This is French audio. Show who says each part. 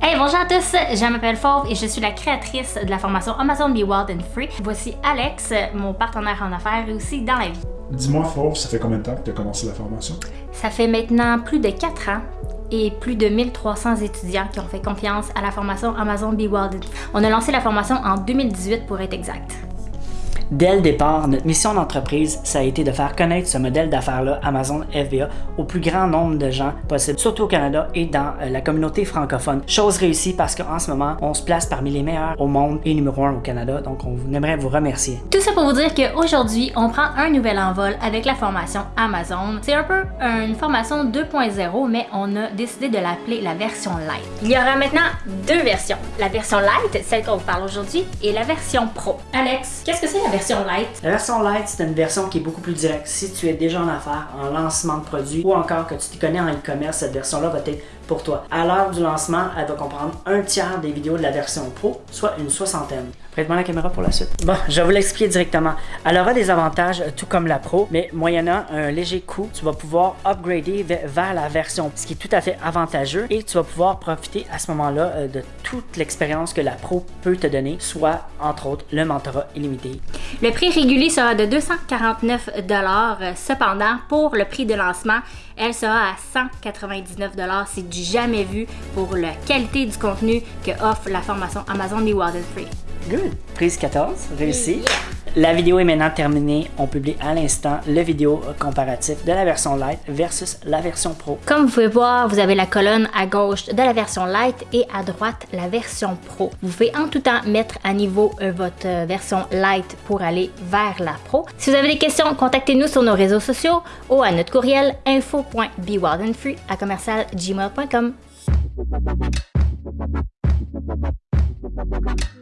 Speaker 1: Hey, bonjour à tous, je m'appelle Fauve et je suis la créatrice de la formation Amazon Be Wild and Free. Voici Alex, mon partenaire en affaires et aussi dans la vie.
Speaker 2: Dis-moi, Fauve, ça fait combien de temps que tu as commencé la formation?
Speaker 1: Ça fait maintenant plus de 4 ans et plus de 1300 étudiants qui ont fait confiance à la formation Amazon Be Wild and Free. On a lancé la formation en 2018 pour être exact.
Speaker 3: Dès le départ, notre mission d'entreprise, ça a été de faire connaître ce modèle d'affaires-là, Amazon FBA, au plus grand nombre de gens possible, surtout au Canada et dans euh, la communauté francophone. Chose réussie parce qu'en ce moment, on se place parmi les meilleurs au monde et numéro un au Canada, donc on aimerait vous remercier.
Speaker 1: Tout ça pour vous dire qu'aujourd'hui, on prend un nouvel envol avec la formation Amazon. C'est un peu une formation 2.0, mais on a décidé de l'appeler la version Light. Il y aura maintenant deux versions. La version Light, celle qu'on vous parle aujourd'hui, et la version Pro. Alex, qu'est-ce que c'est la version
Speaker 3: la version light, c'est une version qui est beaucoup plus directe. Si tu es déjà en affaires, en lancement de produits ou encore que tu te connais en e-commerce, cette version-là va être pour toi. À l'heure du lancement, elle va comprendre un tiers des vidéos de la version Pro, soit une soixantaine. Prête-moi la caméra pour la suite. Bon, je vais vous l'expliquer directement. Elle aura des avantages tout comme la Pro, mais moyennant un léger coût, tu vas pouvoir upgrader vers la version, ce qui est tout à fait avantageux et tu vas pouvoir profiter à ce moment-là euh, de toute l'expérience que la Pro peut te donner, soit entre autres le mentorat illimité.
Speaker 1: Le prix régulier sera de 249 Cependant, pour le prix de lancement, elle sera à 199 C'est du jamais vu pour la qualité du contenu que offre la formation Amazon Be Wild Free.
Speaker 3: Good. Prise 14, réussi. La vidéo est maintenant terminée. On publie à l'instant le vidéo comparatif de la version Lite versus la version Pro.
Speaker 1: Comme vous pouvez voir, vous avez la colonne à gauche de la version Lite et à droite la version Pro. Vous pouvez en tout temps mettre à niveau euh, votre euh, version Lite pour aller vers la Pro. Si vous avez des questions, contactez-nous sur nos réseaux sociaux ou à notre courriel info.bewildandfree à commercial gmail.com.